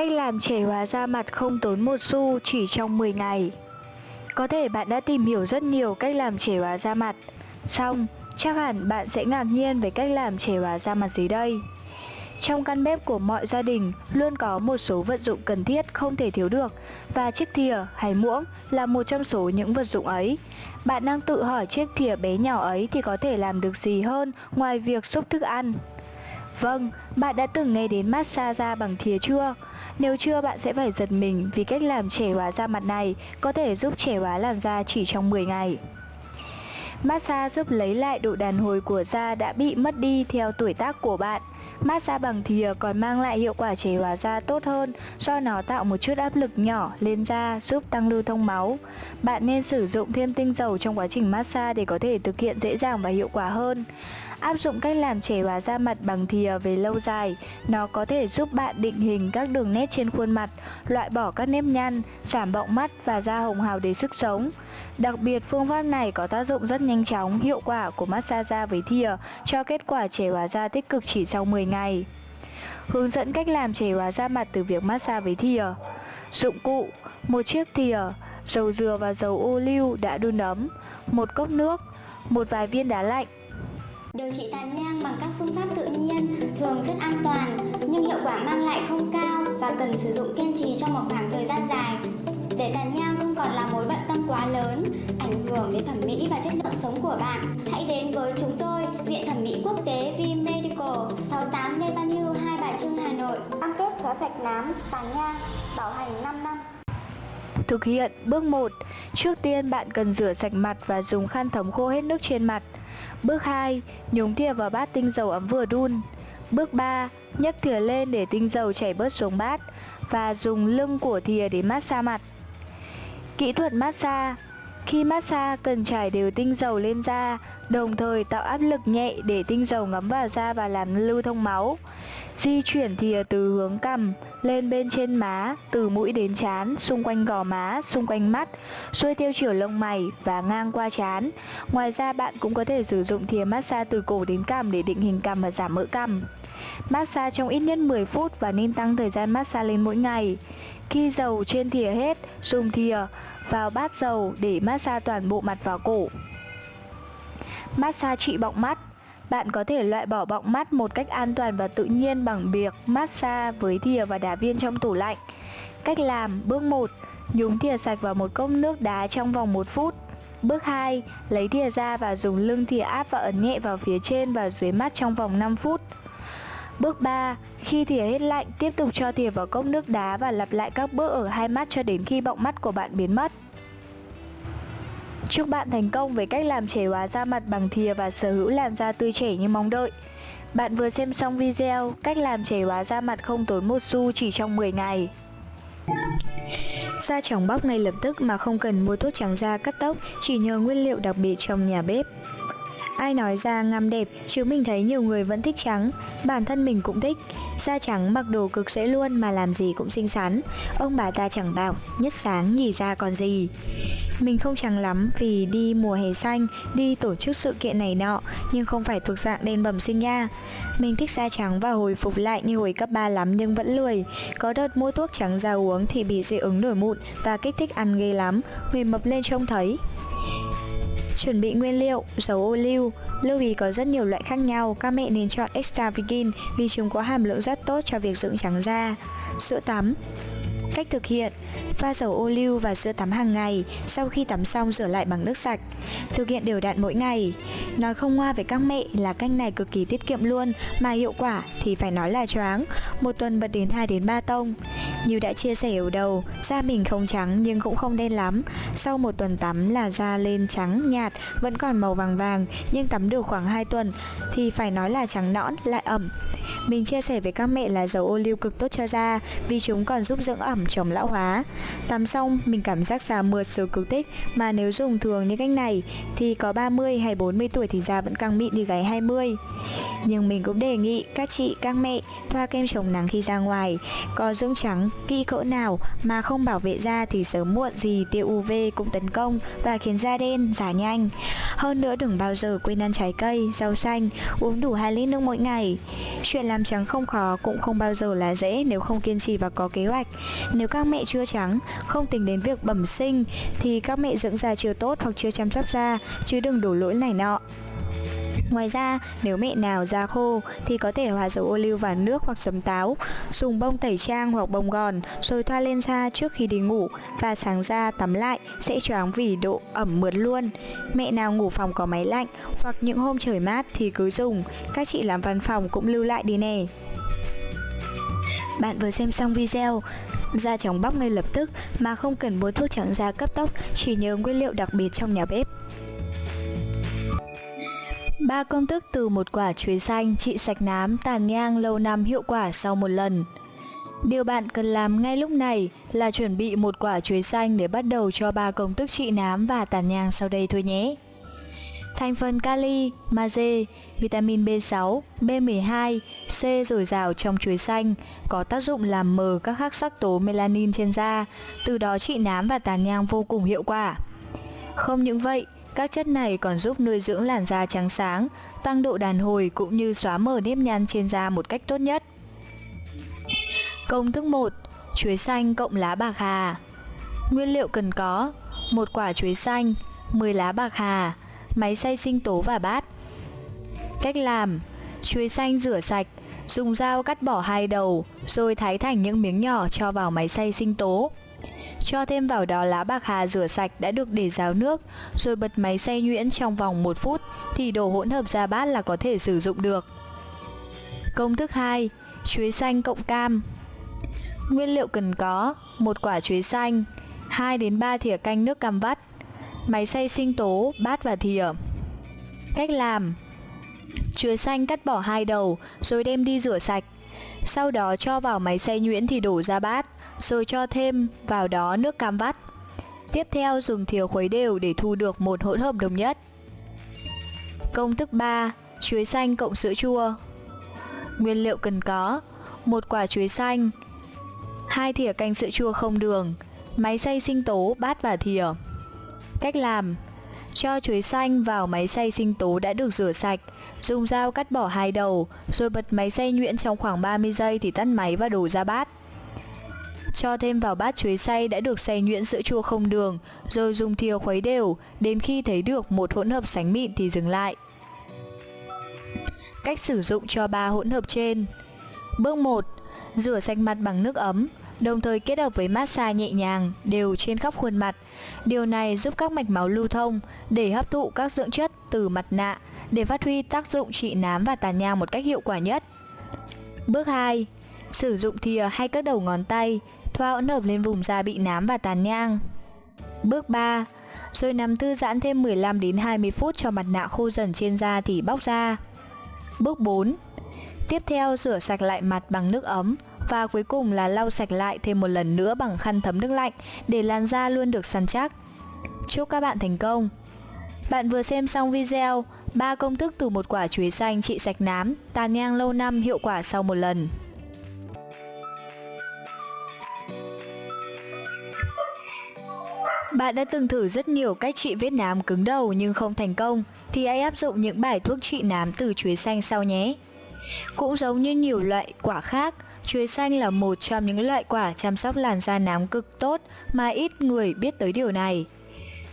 Cách làm trẻ hóa da mặt không tốn một xu chỉ trong 10 ngày Có thể bạn đã tìm hiểu rất nhiều cách làm trẻ hóa da mặt Xong, chắc hẳn bạn sẽ ngạc nhiên về cách làm trẻ hóa da mặt dưới đây trong căn bếp của mọi gia đình luôn có một số vật dụng cần thiết không thể thiếu được và chiếc thìa hay muỗng là một trong số những vật dụng ấy. Bạn đang tự hỏi chiếc thìa bé nhỏ ấy thì có thể làm được gì hơn ngoài việc xúc thức ăn? Vâng, bạn đã từng nghe đến massage da bằng thìa chưa? Nếu chưa, bạn sẽ phải giật mình vì cách làm trẻ hóa da mặt này có thể giúp trẻ hóa làn da chỉ trong 10 ngày. Massage giúp lấy lại độ đàn hồi của da đã bị mất đi theo tuổi tác của bạn. Massage bằng thìa ờ, còn mang lại hiệu quả trẻ hóa da tốt hơn do nó tạo một chút áp lực nhỏ lên da giúp tăng lưu thông máu. Bạn nên sử dụng thêm tinh dầu trong quá trình massage để có thể thực hiện dễ dàng và hiệu quả hơn. Áp dụng cách làm trẻ hóa da mặt bằng thìa ờ, về lâu dài, nó có thể giúp bạn định hình các đường nét trên khuôn mặt, loại bỏ các nếp nhăn, giảm bọng mắt và da hồng hào để sức sống. Đặc biệt phương pháp này có tác dụng rất nhanh chóng, hiệu quả của massage da với thìa cho kết quả trẻ hóa da tích cực chỉ sau 10 ngày. Hướng dẫn cách làm trẻ hóa da mặt từ việc massage với thìa. Dụng cụ: một chiếc thìa, dầu dừa và dầu ô liu đã đun ấm, một cốc nước, một vài viên đá lạnh, Điều trị tàn nhang bằng các phương pháp tự nhiên thường rất an toàn nhưng hiệu quả mang lại không cao và cần sử dụng kiên trì trong một khoảng thời gian dài. Để tàn nhang không còn là mối bận quá lớn, ảnh hưởng đến thẩm mỹ và chất lượng sống của bạn, hãy đến với chúng tôi, Viện Thẩm mỹ Quốc tế V Medical, 68 Lê Văn Hưu, Hai Bà Trưng, Hà Nội. Cam kết xóa sạch nám, tàn nhang, bảo hành 5 năm. Thực hiện bước 1 Trước tiên bạn cần rửa sạch mặt và dùng khăn thấm khô hết nước trên mặt Bước 2. Nhúng thìa vào bát tinh dầu ấm vừa đun Bước 3. nhấc thìa lên để tinh dầu chảy bớt xuống bát Và dùng lưng của thìa để massage mặt Kỹ thuật massage Khi massage cần trải đều tinh dầu lên da Đồng thời tạo áp lực nhẹ để tinh dầu ngấm vào da và làm lưu thông máu Di chuyển thìa từ hướng cằm lên bên trên má, từ mũi đến trán, xung quanh gò má, xung quanh mắt, xuôi theo chiều lông mày và ngang qua trán. Ngoài ra bạn cũng có thể sử dụng thìa massage từ cổ đến cằm để định hình cằm và giảm mỡ cằm. Massage trong ít nhất 10 phút và nên tăng thời gian massage lên mỗi ngày. Khi dầu trên thìa hết, dùng thìa vào bát dầu để massage toàn bộ mặt và cổ. Massage trị bọng mắt bạn có thể loại bỏ bọng mắt một cách an toàn và tự nhiên bằng việc massage với thìa và đá viên trong tủ lạnh. Cách làm Bước 1 Nhúng thìa sạch vào một cốc nước đá trong vòng 1 phút Bước 2 Lấy thìa ra và dùng lưng thìa áp và ấn nhẹ vào phía trên và dưới mắt trong vòng 5 phút Bước 3 Khi thìa hết lạnh, tiếp tục cho thìa vào cốc nước đá và lặp lại các bước ở hai mắt cho đến khi bọng mắt của bạn biến mất Chúc bạn thành công với cách làm trẻ hóa da mặt bằng thìa và sở hữu làn da tươi trẻ như mong đợi. Bạn vừa xem xong video cách làm trẻ hóa da mặt không tốn một xu chỉ trong 10 ngày. Da trắng bóc ngay lập tức mà không cần mua thuốc trắng da cắt tóc chỉ nhờ nguyên liệu đặc biệt trong nhà bếp. Ai nói da ngăm đẹp, chứ mình thấy nhiều người vẫn thích trắng, bản thân mình cũng thích. Da trắng mặc đồ cực dễ luôn mà làm gì cũng xinh xắn. Ông bà ta chẳng bảo, nhất sáng nhì da còn gì. Mình không trắng lắm vì đi mùa hè xanh, đi tổ chức sự kiện này nọ, nhưng không phải thuộc dạng đen bẩm sinh nha. Mình thích da trắng và hồi phục lại như hồi cấp 3 lắm nhưng vẫn lười. Có đợt mua thuốc trắng da uống thì bị dị ứng nổi mụn và kích thích ăn ghê lắm, người mập lên trông thấy. Chuẩn bị nguyên liệu, dầu ô liu, lưu ý có rất nhiều loại khác nhau, các mẹ nên chọn extra virgin vì chúng có hàm lượng rất tốt cho việc dưỡng trắng da. Sữa tắm. Cách thực hiện. Pha dầu ô liu và sữa tắm hàng ngày, sau khi tắm xong rửa lại bằng nước sạch. Thực hiện đều đặn mỗi ngày. Nói không ngoa với các mẹ là cách này cực kỳ tiết kiệm luôn, mà hiệu quả thì phải nói là choáng. Một tuần bật đến 2 đến 3 tông. Như đã chia sẻ ở đầu, da mình không trắng nhưng cũng không đen lắm. Sau một tuần tắm là da lên trắng nhạt, vẫn còn màu vàng vàng, nhưng tắm được khoảng 2 tuần thì phải nói là trắng nõn, lại ẩm. Mình chia sẻ với các mẹ là dầu ô liu cực tốt cho da vì chúng còn giúp dưỡng ẩm chống lão hóa. Tắm xong mình cảm giác da mượt rồi cực thích mà nếu dùng thường như cách này thì có 30 hay 40 tuổi thì da vẫn căng mịn như gái 20. Nhưng mình cũng đề nghị các chị, các mẹ thoa kem chống nắng khi ra ngoài. Có dưỡng trắng kỹ cỡ nào mà không bảo vệ da thì sớm muộn gì tia UV cũng tấn công và khiến da đen, già nhanh. Hơn nữa đừng bao giờ quên ăn trái cây, rau xanh, uống đủ 2 lít nước mỗi ngày. Chuyện làm trắng không khó cũng không bao giờ là dễ nếu không kiên trì và có kế hoạch. Nếu các mẹ chưa trắng, không tính đến việc bẩm sinh thì các mẹ dưỡng da chưa tốt hoặc chưa chăm sóc da, chứ đừng đổ lỗi này nọ. Ngoài ra, nếu mẹ nào da khô thì có thể hòa dầu ô liu vào nước hoặc giấm táo, dùng bông tẩy trang hoặc bông gòn rồi thoa lên da trước khi đi ngủ và sáng ra tắm lại sẽ choáng vì độ ẩm mượt luôn. Mẹ nào ngủ phòng có máy lạnh hoặc những hôm trời mát thì cứ dùng, các chị làm văn phòng cũng lưu lại đi nè. Bạn vừa xem xong video, da trắng bóc ngay lập tức mà không cần mua thuốc trắng da cấp tốc, chỉ nhờ nguyên liệu đặc biệt trong nhà bếp. Ba công thức từ một quả chuối xanh trị sạch nám, tàn nhang lâu năm hiệu quả sau một lần. Điều bạn cần làm ngay lúc này là chuẩn bị một quả chuối xanh để bắt đầu cho ba công thức trị nám và tàn nhang sau đây thôi nhé. Thành phần kali, magie, vitamin B6, B12, C dồi dào trong chuối xanh có tác dụng làm mờ các hắc sắc tố melanin trên da, từ đó trị nám và tàn nhang vô cùng hiệu quả. Không những vậy, các chất này còn giúp nuôi dưỡng làn da trắng sáng, tăng độ đàn hồi cũng như xóa mờ nếp nhăn trên da một cách tốt nhất. Công thức 1. Chuối xanh cộng lá bạc hà Nguyên liệu cần có một quả chuối xanh, 10 lá bạc hà, máy xay sinh tố và bát. Cách làm Chuối xanh rửa sạch, dùng dao cắt bỏ hai đầu, rồi thái thành những miếng nhỏ cho vào máy xay sinh tố. Cho thêm vào đó lá bạc hà rửa sạch đã được để ráo nước, rồi bật máy xay nhuyễn trong vòng 1 phút thì đổ hỗn hợp ra bát là có thể sử dụng được. Công thức 2. Chuối xanh cộng cam Nguyên liệu cần có một quả chuối xanh, 2 đến 3 thìa canh nước cam vắt, máy xay sinh tố, bát và thìa. Cách làm Chuối xanh cắt bỏ hai đầu rồi đem đi rửa sạch. Sau đó cho vào máy xay nhuyễn thì đổ ra bát rồi cho thêm vào đó nước cam vắt. Tiếp theo dùng thìa khuấy đều để thu được một hỗn hợp đồng nhất. Công thức 3. Chuối xanh cộng sữa chua Nguyên liệu cần có một quả chuối xanh hai thìa canh sữa chua không đường Máy xay sinh tố, bát và thìa Cách làm Cho chuối xanh vào máy xay sinh tố đã được rửa sạch Dùng dao cắt bỏ hai đầu Rồi bật máy xay nhuyễn trong khoảng 30 giây thì tắt máy và đổ ra bát cho thêm vào bát chuối xay đã được xay nhuyễn sữa chua không đường, rồi dùng thìa khuấy đều, đến khi thấy được một hỗn hợp sánh mịn thì dừng lại. Cách sử dụng cho ba hỗn hợp trên Bước 1. Rửa sạch mặt bằng nước ấm, đồng thời kết hợp với massage nhẹ nhàng, đều trên khắp khuôn mặt. Điều này giúp các mạch máu lưu thông để hấp thụ các dưỡng chất từ mặt nạ để phát huy tác dụng trị nám và tàn nhang một cách hiệu quả nhất. Bước 2. Sử dụng thìa hay các đầu ngón tay thoa hỗn hợp lên vùng da bị nám và tàn nhang. Bước 3. Rồi nằm thư giãn thêm 15 đến 20 phút cho mặt nạ khô dần trên da thì bóc ra. Bước 4. Tiếp theo rửa sạch lại mặt bằng nước ấm và cuối cùng là lau sạch lại thêm một lần nữa bằng khăn thấm nước lạnh để làn da luôn được săn chắc. Chúc các bạn thành công! Bạn vừa xem xong video 3 công thức từ một quả chuối xanh trị sạch nám, tàn nhang lâu năm hiệu quả sau một lần. Bạn đã từng thử rất nhiều cách trị vết nám cứng đầu nhưng không thành công thì hãy áp dụng những bài thuốc trị nám từ chuối xanh sau nhé. Cũng giống như nhiều loại quả khác, chuối xanh là một trong những loại quả chăm sóc làn da nám cực tốt mà ít người biết tới điều này.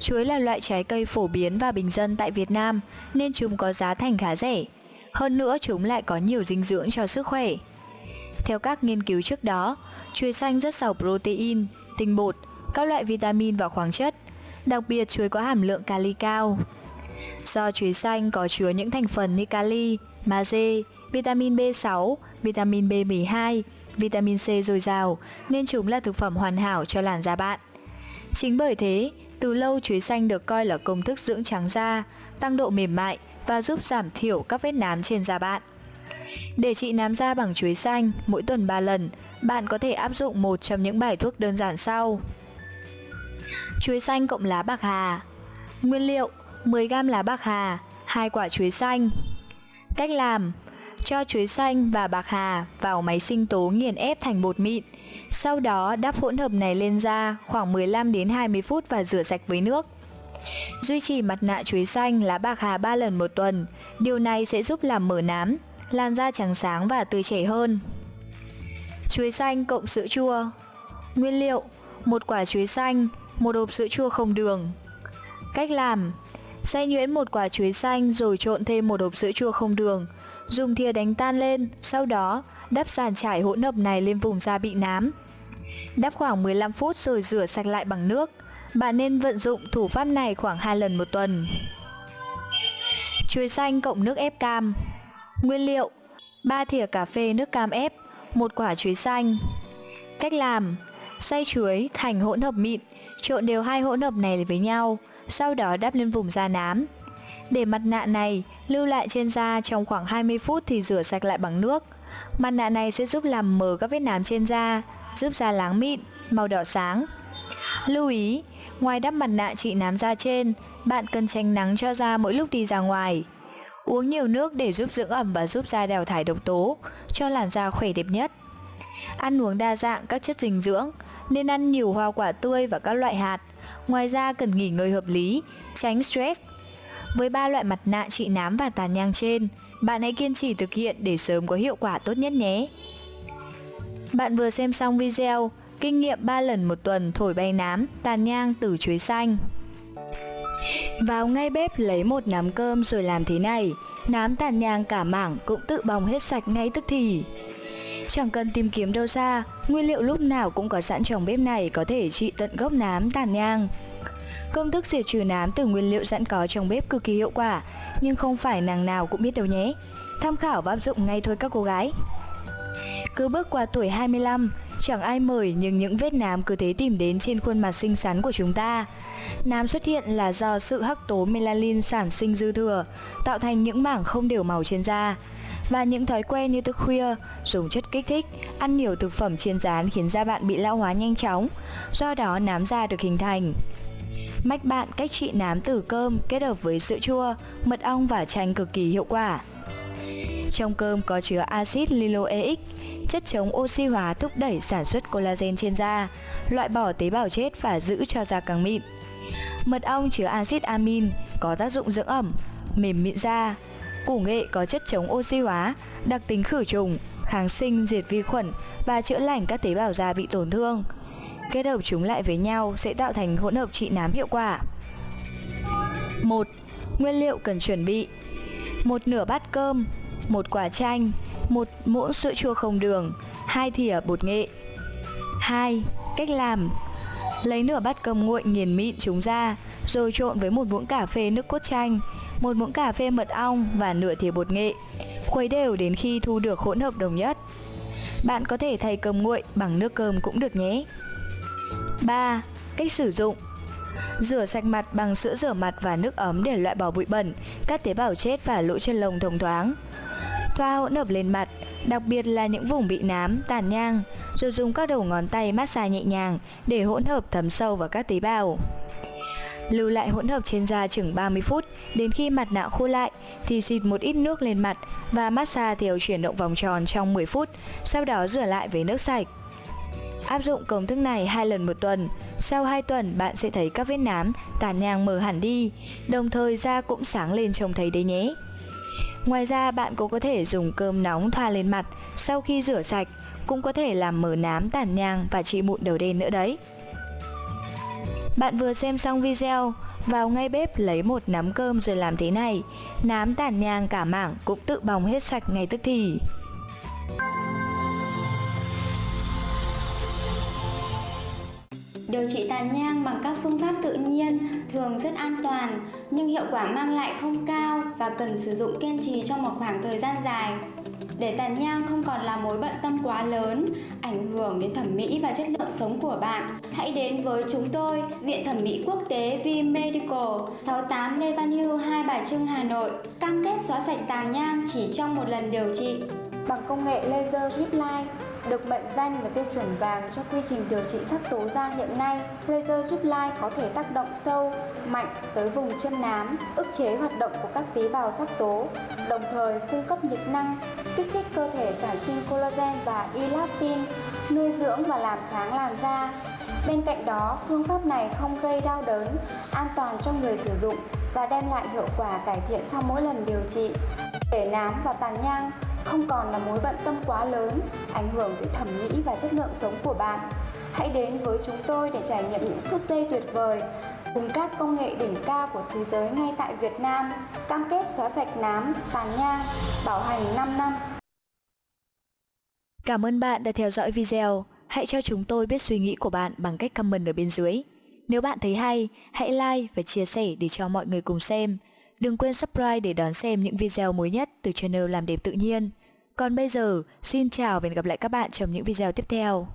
Chuối là loại trái cây phổ biến và bình dân tại Việt Nam nên chúng có giá thành khá rẻ. Hơn nữa chúng lại có nhiều dinh dưỡng cho sức khỏe. Theo các nghiên cứu trước đó, chuối xanh rất giàu protein, tinh bột, các loại vitamin và khoáng chất. Đặc biệt chuối có hàm lượng kali cao. Do chuối xanh có chứa những thành phần như kali, magie, vitamin B6, vitamin B12, vitamin C dồi dào nên chúng là thực phẩm hoàn hảo cho làn da bạn. Chính bởi thế, từ lâu chuối xanh được coi là công thức dưỡng trắng da, tăng độ mềm mại và giúp giảm thiểu các vết nám trên da bạn. Để trị nám da bằng chuối xanh mỗi tuần 3 lần, bạn có thể áp dụng một trong những bài thuốc đơn giản sau. Chuối xanh cộng lá bạc hà Nguyên liệu 10g lá bạc hà, 2 quả chuối xanh Cách làm cho chuối xanh và bạc hà vào máy sinh tố nghiền ép thành bột mịn. Sau đó đắp hỗn hợp này lên da khoảng 15 đến 20 phút và rửa sạch với nước. Duy trì mặt nạ chuối xanh lá bạc hà 3 lần một tuần. Điều này sẽ giúp làm mở nám, làn da trắng sáng và tươi trẻ hơn. Chuối xanh cộng sữa chua. Nguyên liệu một quả chuối xanh, một hộp sữa chua không đường. Cách làm Xay nhuyễn một quả chuối xanh rồi trộn thêm một hộp sữa chua không đường. Dùng thìa đánh tan lên, sau đó đắp sàn trải hỗn hợp này lên vùng da bị nám. Đắp khoảng 15 phút rồi rửa sạch lại bằng nước. Bạn nên vận dụng thủ pháp này khoảng 2 lần một tuần. Chuối xanh cộng nước ép cam. Nguyên liệu 3 thìa cà phê nước cam ép một quả chuối xanh. Cách làm Xay chuối thành hỗn hợp mịn Trộn đều hai hỗn hợp này với nhau sau đó đắp lên vùng da nám. Để mặt nạ này lưu lại trên da trong khoảng 20 phút thì rửa sạch lại bằng nước. Mặt nạ này sẽ giúp làm mờ các vết nám trên da, giúp da láng mịn, màu đỏ sáng. Lưu ý, ngoài đắp mặt nạ trị nám da trên, bạn cần tránh nắng cho da mỗi lúc đi ra ngoài. Uống nhiều nước để giúp dưỡng ẩm và giúp da đào thải độc tố, cho làn da khỏe đẹp nhất. Ăn uống đa dạng các chất dinh dưỡng, nên ăn nhiều hoa quả tươi và các loại hạt, Ngoài ra cần nghỉ ngơi hợp lý, tránh stress. Với ba loại mặt nạ trị nám và tàn nhang trên, bạn hãy kiên trì thực hiện để sớm có hiệu quả tốt nhất nhé. Bạn vừa xem xong video Kinh nghiệm 3 lần một tuần thổi bay nám, tàn nhang từ chuối xanh Vào ngay bếp lấy một nắm cơm rồi làm thế này Nám tàn nhang cả mảng cũng tự bong hết sạch ngay tức thì Chẳng cần tìm kiếm đâu xa, nguyên liệu lúc nào cũng có sẵn trong bếp này có thể trị tận gốc nám tàn nhang. Công thức diệt trừ nám từ nguyên liệu sẵn có trong bếp cực kỳ hiệu quả, nhưng không phải nàng nào cũng biết đâu nhé. Tham khảo và áp dụng ngay thôi các cô gái. Cứ bước qua tuổi 25, chẳng ai mời nhưng những vết nám cứ thế tìm đến trên khuôn mặt xinh xắn của chúng ta. Nám xuất hiện là do sự hắc tố melanin sản sinh dư thừa, tạo thành những mảng không đều màu trên da và những thói quen như thức khuya, dùng chất kích thích, ăn nhiều thực phẩm chiên rán khiến da bạn bị lão hóa nhanh chóng, do đó nám da được hình thành. Mách bạn cách trị nám từ cơm kết hợp với sữa chua, mật ong và chanh cực kỳ hiệu quả. Trong cơm có chứa axit linoleic, chất chống oxy hóa thúc đẩy sản xuất collagen trên da, loại bỏ tế bào chết và giữ cho da càng mịn. Mật ong chứa axit amin có tác dụng dưỡng ẩm, mềm mịn da, Củ nghệ có chất chống oxy hóa, đặc tính khử trùng, kháng sinh, diệt vi khuẩn và chữa lành các tế bào da bị tổn thương. Kết hợp chúng lại với nhau sẽ tạo thành hỗn hợp trị nám hiệu quả. 1. Nguyên liệu cần chuẩn bị một nửa bát cơm, một quả chanh, một muỗng sữa chua không đường, hai thìa bột nghệ. 2. Cách làm Lấy nửa bát cơm nguội nghiền mịn chúng ra, rồi trộn với một muỗng cà phê nước cốt chanh, một muỗng cà phê mật ong và nửa thìa bột nghệ. Khuấy đều đến khi thu được hỗn hợp đồng nhất. Bạn có thể thay cơm nguội bằng nước cơm cũng được nhé. 3. Cách sử dụng Rửa sạch mặt bằng sữa rửa mặt và nước ấm để loại bỏ bụi bẩn, các tế bào chết và lỗ chân lông thông thoáng. Thoa hỗn hợp lên mặt, đặc biệt là những vùng bị nám, tàn nhang, rồi dùng các đầu ngón tay massage nhẹ nhàng để hỗn hợp thấm sâu vào các tế bào. Lưu lại hỗn hợp trên da chừng 30 phút, đến khi mặt nạ khô lại thì xịt một ít nước lên mặt và massage theo chuyển động vòng tròn trong 10 phút, sau đó rửa lại với nước sạch. Áp dụng công thức này hai lần một tuần, sau 2 tuần bạn sẽ thấy các vết nám, tàn nhang mờ hẳn đi, đồng thời da cũng sáng lên trông thấy đấy nhé. Ngoài ra bạn cũng có thể dùng cơm nóng thoa lên mặt sau khi rửa sạch, cũng có thể làm mờ nám tàn nhang và trị mụn đầu đen nữa đấy. Bạn vừa xem xong video, vào ngay bếp lấy một nắm cơm rồi làm thế này, nám tàn nhang cả mảng cũng tự bong hết sạch ngay tức thì. Điều trị tàn nhang bằng các phương pháp tự nhiên thường rất an toàn nhưng hiệu quả mang lại không cao và cần sử dụng kiên trì trong một khoảng thời gian dài để tàn nhang không còn là mối bận tâm quá lớn, ảnh hưởng đến thẩm mỹ và chất lượng sống của bạn. Hãy đến với chúng tôi, Viện Thẩm mỹ Quốc tế V Medical, 68 Lê Văn Hưu, Hai Bà Trưng, Hà Nội. Cam kết xóa sạch tàn nhang chỉ trong một lần điều trị. Bằng công nghệ laser drip line, được mệnh danh là tiêu chuẩn vàng cho quy trình điều trị sắc tố da hiện nay, laser giúp lai có thể tác động sâu, mạnh tới vùng chân nám, ức chế hoạt động của các tế bào sắc tố, đồng thời cung cấp nhiệt năng, kích thích cơ thể sản sinh collagen và elastin, nuôi dưỡng và làm sáng làn da. Bên cạnh đó, phương pháp này không gây đau đớn, an toàn cho người sử dụng và đem lại hiệu quả cải thiện sau mỗi lần điều trị. Để nám và tàn nhang không còn là mối bận tâm quá lớn, ảnh hưởng tới thẩm mỹ và chất lượng sống của bạn. Hãy đến với chúng tôi để trải nghiệm những phút giây tuyệt vời cùng các công nghệ đỉnh cao của thế giới ngay tại Việt Nam, cam kết xóa sạch nám, tàn nhang, bảo hành 5 năm. Cảm ơn bạn đã theo dõi video. Hãy cho chúng tôi biết suy nghĩ của bạn bằng cách comment ở bên dưới. Nếu bạn thấy hay, hãy like và chia sẻ để cho mọi người cùng xem. Đừng quên subscribe để đón xem những video mới nhất từ channel Làm đẹp tự nhiên. Còn bây giờ, xin chào và hẹn gặp lại các bạn trong những video tiếp theo.